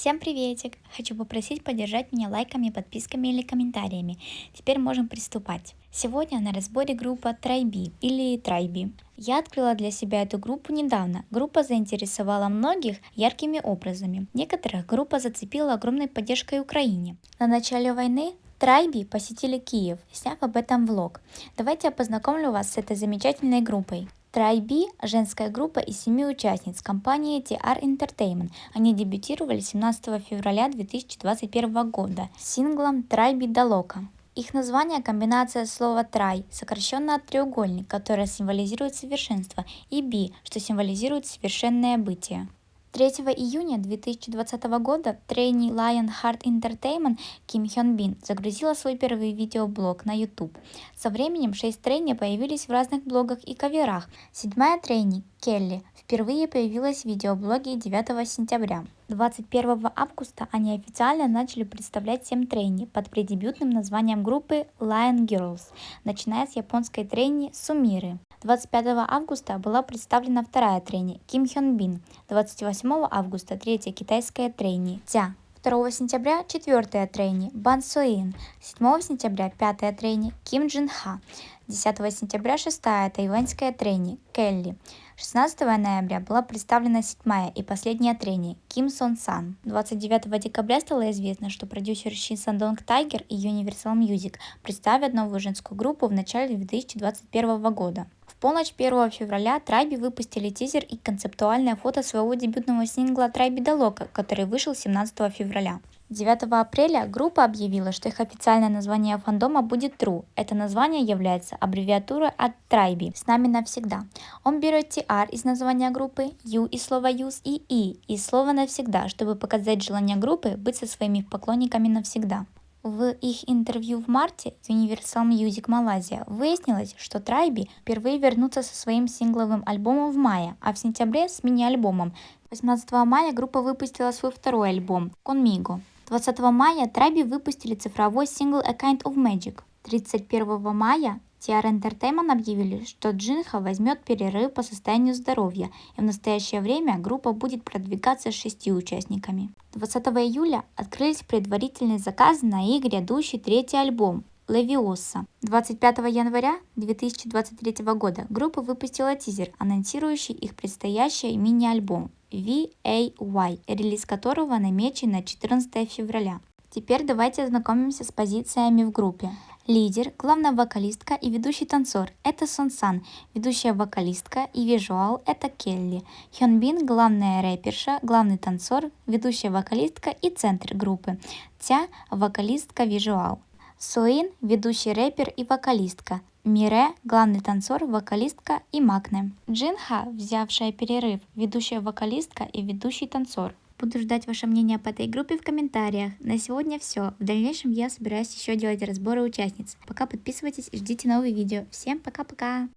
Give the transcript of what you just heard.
Всем приветик! Хочу попросить поддержать меня лайками, подписками или комментариями. Теперь можем приступать. Сегодня на разборе группа Трайби или Трайби. Я открыла для себя эту группу недавно. Группа заинтересовала многих яркими образами. Некоторых группа зацепила огромной поддержкой Украине. На начале войны Трайби посетили Киев, сняв об этом влог. Давайте я познакомлю вас с этой замечательной группой. Трайби – женская группа из семи участниц компании TR Entertainment. Они дебютировали 17 февраля 2021 года с синглом Трайби Далока. Их название – комбинация слова «трай», сокращенно от треугольник, которое символизирует совершенство, и «би», что символизирует совершенное бытие. 3 июня 2020 года трейни Lionheart Entertainment Ким Хён Бин загрузила свой первый видеоблог на YouTube. Со временем шесть трейни появились в разных блогах и каверах. Седьмая трейни, Келли, впервые появилась в видеоблоге 9 сентября. 21 августа они официально начали представлять 7 трейни под преддебютным названием группы Lion Girls, начиная с японской трейни Сумиры. 25 августа была представлена вторая трени Ким Хён Бин, 28 августа третья китайская трени Тя. 2 сентября четвертая трени Бан Суин, 7 сентября пятая трени Ким Джин Ха, 10 сентября шестая тайваньская трени Келли, 16 ноября была представлена седьмая и последняя трени Ким Сон Сан. 29 декабря стало известно, что продюсер Ши Сандонг Тайгер и Universal Music представят новую женскую группу в начале 2021 года полночь 1 февраля Трайби выпустили тизер и концептуальное фото своего дебютного сингла Трайби Далока, который вышел 17 февраля. 9 апреля группа объявила, что их официальное название фандома будет True. Это название является аббревиатурой от Tribe «С нами навсегда». Он берет TR из названия группы, U из слова Use и E из слова навсегда, чтобы показать желание группы быть со своими поклонниками навсегда. В их интервью в марте Universal Music Malaysia выяснилось, что Трайби впервые вернутся со своим сингловым альбомом в мае, а в сентябре с мини-альбомом. 18 мая группа выпустила свой второй альбом «Conmigo». 20 мая Трайби выпустили цифровой сингл «A Kind of Magic». 31 мая TR Entertainment объявили, что Джинха возьмет перерыв по состоянию здоровья, и в настоящее время группа будет продвигаться с шестью участниками. 20 июля открылись предварительные заказы на их грядущий третий альбом Левиоса. 25 января 2023 года группа выпустила тизер, анонсирующий их предстоящий мини-альбом VAY, релиз которого намечен на 14 февраля. Теперь давайте ознакомимся с позициями в группе. Лидер, главная вокалистка и ведущий танцор – это Сон Сан, ведущая вокалистка и визуал – это Келли. Хён главная рэперша, главный танцор, ведущая вокалистка и центр группы. Тя – вокалистка визуал. Суин – ведущий рэпер и вокалистка. Мире – главный танцор, вокалистка и Макне. Джинха, взявшая перерыв, ведущая вокалистка и ведущий танцор. Буду ждать ваше мнение по этой группе в комментариях. На сегодня все. В дальнейшем я собираюсь еще делать разборы участниц. Пока подписывайтесь и ждите новые видео. Всем пока-пока!